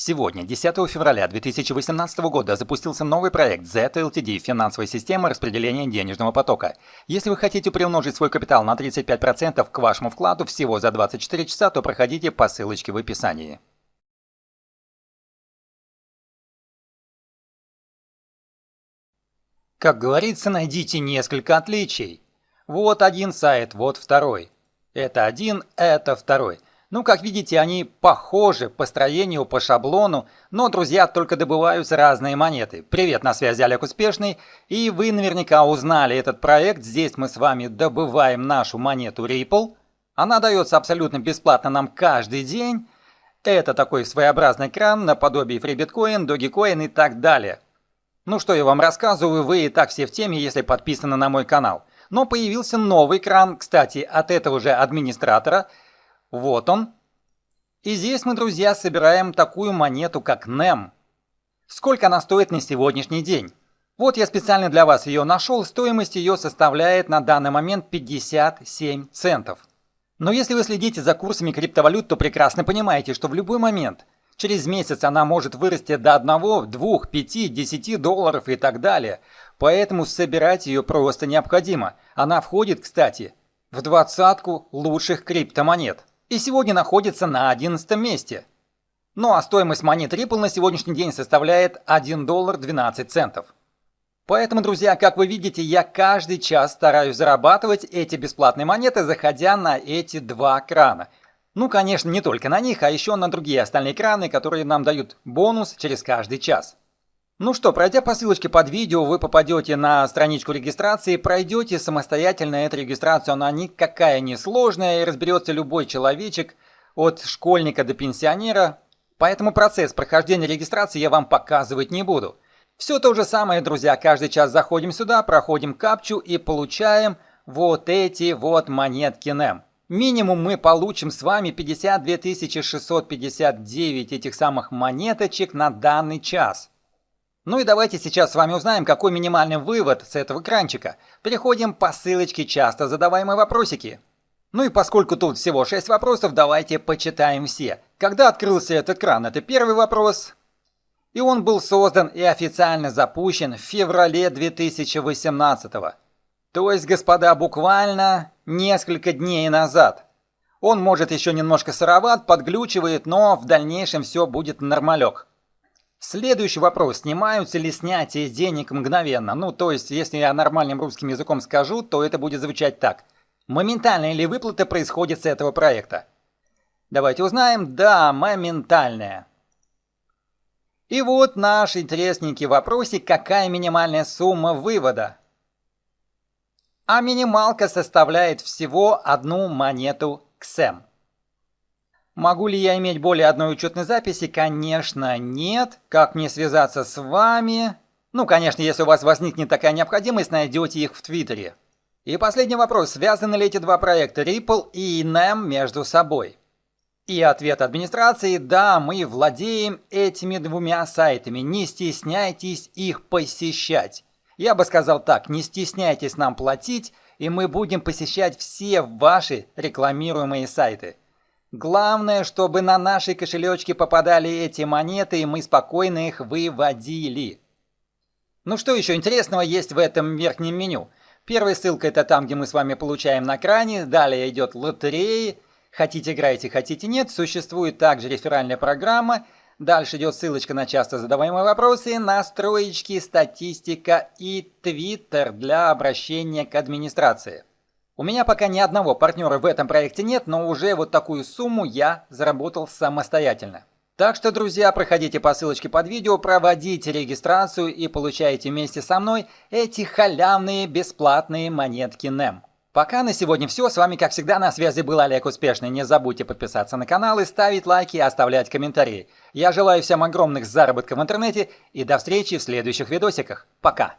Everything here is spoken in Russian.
Сегодня, 10 февраля 2018 года, запустился новый проект ZLTD – финансовая система распределения денежного потока. Если вы хотите приумножить свой капитал на 35% к вашему вкладу всего за 24 часа, то проходите по ссылочке в описании. Как говорится, найдите несколько отличий. Вот один сайт, вот второй. Это один, это второй. Ну, как видите, они похожи по строению, по шаблону, но, друзья, только добываются разные монеты. Привет, на связи Олег Успешный, и вы наверняка узнали этот проект. Здесь мы с вами добываем нашу монету Ripple. Она дается абсолютно бесплатно нам каждый день. Это такой своеобразный кран наподобие FreeBitcoin, Dogecoin и так далее. Ну что я вам рассказываю, вы и так все в теме, если подписаны на мой канал. Но появился новый кран, кстати, от этого же администратора – вот он. И здесь мы, друзья, собираем такую монету, как NEM. Сколько она стоит на сегодняшний день? Вот я специально для вас ее нашел, стоимость ее составляет на данный момент 57 центов. Но если вы следите за курсами криптовалют, то прекрасно понимаете, что в любой момент, через месяц она может вырасти до 1, 2, 5, 10 долларов и так далее. Поэтому собирать ее просто необходимо. Она входит, кстати, в двадцатку лучших криптомонет и сегодня находится на 11 месте. Ну а стоимость монет Ripple на сегодняшний день составляет 1 доллар 12 центов. Поэтому, друзья, как вы видите, я каждый час стараюсь зарабатывать эти бесплатные монеты, заходя на эти два крана. Ну, конечно, не только на них, а еще на другие остальные краны, которые нам дают бонус через каждый час. Ну что, пройдя по ссылочке под видео, вы попадете на страничку регистрации, пройдете самостоятельно эту регистрацию, она никакая не сложная и разберется любой человечек, от школьника до пенсионера, поэтому процесс прохождения регистрации я вам показывать не буду. Все то же самое, друзья, каждый час заходим сюда, проходим капчу и получаем вот эти вот монетки NEM. Минимум мы получим с вами 52 659 этих самых монеточек на данный час. Ну и давайте сейчас с вами узнаем, какой минимальный вывод с этого кранчика. Переходим по ссылочке часто задаваемые вопросики. Ну и поскольку тут всего 6 вопросов, давайте почитаем все. Когда открылся этот кран? Это первый вопрос. И он был создан и официально запущен в феврале 2018 -го. То есть, господа, буквально несколько дней назад. Он может еще немножко сыроват, подглючивает, но в дальнейшем все будет нормалек. Следующий вопрос. Снимаются ли снятия денег мгновенно? Ну, то есть, если я нормальным русским языком скажу, то это будет звучать так. Моментальная ли выплата происходит с этого проекта? Давайте узнаем. Да, моментальная. И вот наш интересненький вопросик. Какая минимальная сумма вывода? А минималка составляет всего одну монету XM. Могу ли я иметь более одной учетной записи? Конечно, нет. Как мне связаться с вами? Ну, конечно, если у вас возникнет такая необходимость, найдете их в Твиттере. И последний вопрос. Связаны ли эти два проекта Ripple и NEM между собой? И ответ администрации – да, мы владеем этими двумя сайтами. Не стесняйтесь их посещать. Я бы сказал так, не стесняйтесь нам платить, и мы будем посещать все ваши рекламируемые сайты. Главное, чтобы на наши кошелечки попадали эти монеты, и мы спокойно их выводили. Ну что еще интересного есть в этом верхнем меню? Первая ссылка это там, где мы с вами получаем на кране, далее идет лотереи, хотите играйте, хотите нет, существует также реферальная программа, дальше идет ссылочка на часто задаваемые вопросы, настроечки, статистика и твиттер для обращения к администрации. У меня пока ни одного партнера в этом проекте нет, но уже вот такую сумму я заработал самостоятельно. Так что, друзья, проходите по ссылочке под видео, проводите регистрацию и получайте вместе со мной эти халявные бесплатные монетки NEM. Пока на сегодня все. С вами, как всегда, на связи был Олег Успешный. Не забудьте подписаться на канал и ставить лайки и оставлять комментарии. Я желаю всем огромных заработков в интернете и до встречи в следующих видосиках. Пока!